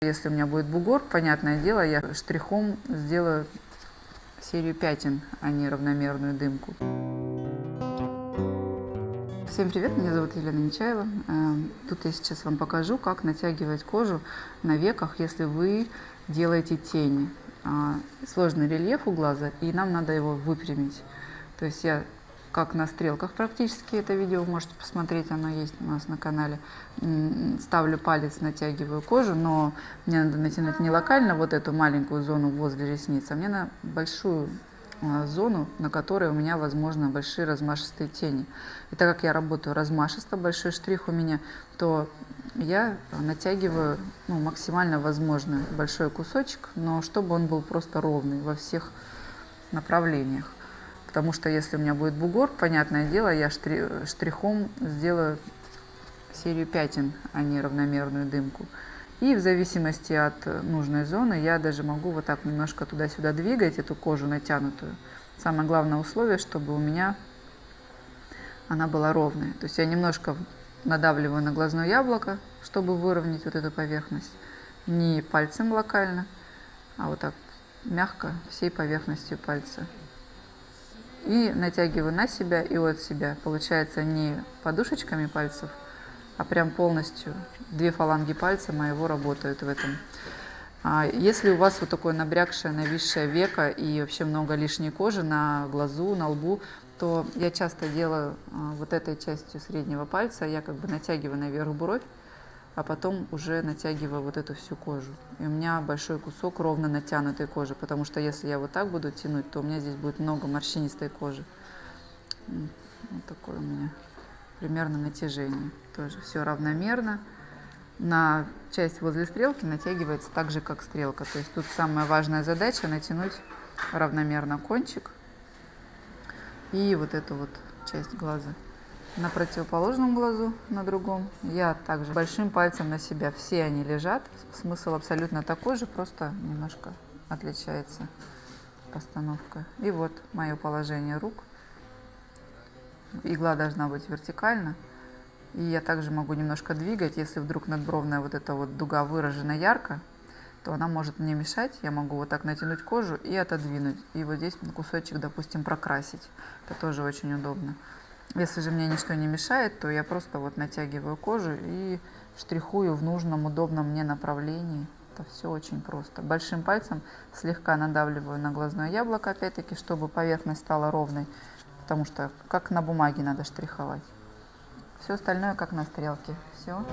Если у меня будет бугор, понятное дело, я штрихом сделаю серию пятен, а не равномерную дымку. Всем привет, меня зовут Елена Нечаева. Э, тут я сейчас вам покажу, как натягивать кожу на веках, если вы делаете тени. А, сложный рельеф у глаза, и нам надо его выпрямить. То есть я как на стрелках практически это видео можете посмотреть, оно есть у нас на канале. Ставлю палец, натягиваю кожу, но мне надо натянуть не локально вот эту маленькую зону возле ресниц, а мне на большую а, зону, на которой у меня, возможно, большие размашистые тени. И так как я работаю размашисто, большой штрих у меня, то я натягиваю ну, максимально возможно большой кусочек, но чтобы он был просто ровный во всех направлениях. Потому что если у меня будет бугор, понятное дело, я штрихом сделаю серию пятен, а не равномерную дымку. И в зависимости от нужной зоны я даже могу вот так немножко туда-сюда двигать эту кожу натянутую. Самое главное условие, чтобы у меня она была ровная. То есть я немножко надавливаю на глазное яблоко, чтобы выровнять вот эту поверхность. Не пальцем локально, а вот так мягко всей поверхностью пальца и натягиваю на себя и от себя. Получается не подушечками пальцев, а прям полностью две фаланги пальца моего работают в этом. А если у вас вот такое набрякшее, нависшее веко и вообще много лишней кожи на глазу, на лбу, то я часто делаю а, вот этой частью среднего пальца, я как бы натягиваю наверх бровь, а потом уже натягиваю вот эту всю кожу. И у меня большой кусок ровно натянутой кожи, потому что если я вот так буду тянуть, то у меня здесь будет много морщинистой кожи. Вот такое у меня примерно натяжение. Тоже все равномерно. На часть возле стрелки натягивается так же, как стрелка. То есть тут самая важная задача натянуть равномерно кончик и вот эту вот часть глаза на противоположном глазу, на другом. Я также большим пальцем на себя. Все они лежат. Смысл абсолютно такой же, просто немножко отличается постановка. И вот мое положение рук. Игла должна быть вертикально. И я также могу немножко двигать. Если вдруг надбровная вот эта вот дуга выражена ярко, то она может мне мешать. Я могу вот так натянуть кожу и отодвинуть. И вот здесь кусочек, допустим, прокрасить. Это тоже очень удобно. Если же мне ничто не мешает, то я просто вот натягиваю кожу и штрихую в нужном, удобном мне направлении. Это все очень просто. Большим пальцем слегка надавливаю на глазное яблоко, опять-таки, чтобы поверхность стала ровной, потому что как на бумаге надо штриховать. Все остальное как на стрелке. Все.